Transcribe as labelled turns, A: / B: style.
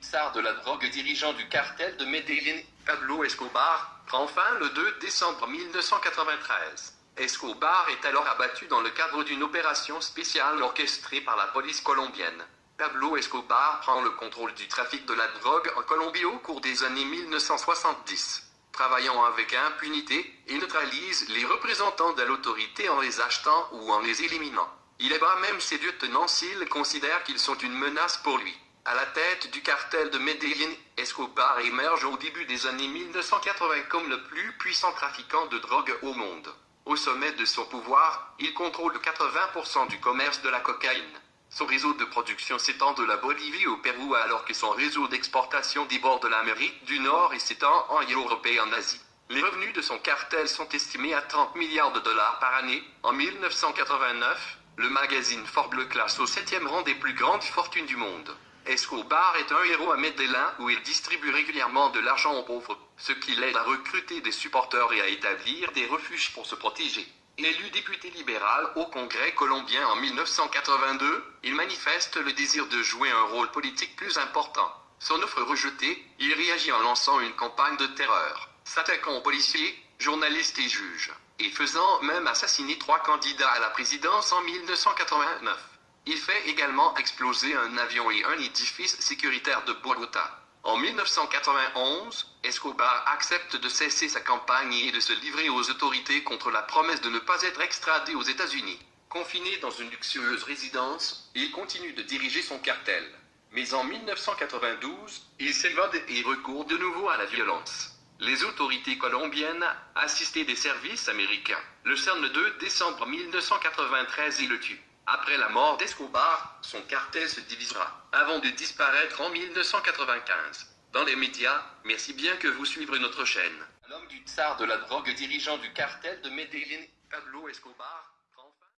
A: tsar de la drogue dirigeant du cartel de Medellín, Pablo Escobar, prend fin le 2 décembre 1993. Escobar est alors abattu dans le cadre d'une opération spéciale orchestrée par la police colombienne. Pablo Escobar prend le contrôle du trafic de la drogue en Colombie au cours des années 1970. Travaillant avec impunité, il neutralise les représentants de l'autorité en les achetant ou en les éliminant. Il abat même ses lieutenants s'il considère qu'ils sont une menace pour lui. À la tête du cartel de Medellín, Escobar émerge au début des années 1980 comme le plus puissant trafiquant de drogue au monde. Au sommet de son pouvoir, il contrôle 80% du commerce de la cocaïne. Son réseau de production s'étend de la Bolivie au Pérou alors que son réseau d'exportation déborde l'Amérique du Nord et s'étend en Europe et en Asie. Les revenus de son cartel sont estimés à 30 milliards de dollars par année. En 1989, le magazine Forbes le classe au septième rang des plus grandes fortunes du monde. Escobar est un héros à Medellin où il distribue régulièrement de l'argent aux pauvres, ce qui l'aide à recruter des supporters et à établir des refuges pour se protéger. Élu député libéral au Congrès colombien en 1982, il manifeste le désir de jouer un rôle politique plus important. Son offre rejetée, il réagit en lançant une campagne de terreur, s'attaquant aux policiers, journalistes et juges, et faisant même assassiner trois candidats à la présidence en 1989. Il fait également exploser un avion et un édifice sécuritaire de Bogota. En 1991, Escobar accepte de cesser sa campagne et de se livrer aux autorités contre la promesse de ne pas être extradé aux États-Unis. Confiné dans une luxueuse résidence, il continue de diriger son cartel. Mais en 1992, il s'évade et recourt de nouveau à la violence. Les autorités colombiennes, assistées des services américains, le cernent le 2 décembre 1993 et le tuent. Après la mort d'Escobar, son cartel se divisera, avant de disparaître en 1995. Dans les médias, merci bien que vous suivrez notre chaîne. L'homme du tsar de la drogue dirigeant du cartel de Medellín, Pablo Escobar,